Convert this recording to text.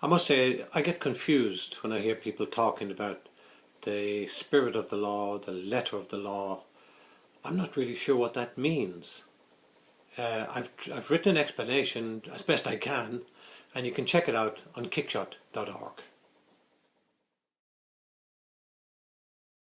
I must say, I get confused when I hear people talking about the spirit of the law, the letter of the law. I'm not really sure what that means. Uh, I've, I've written an explanation as best I can, and you can check it out on kickshot.org.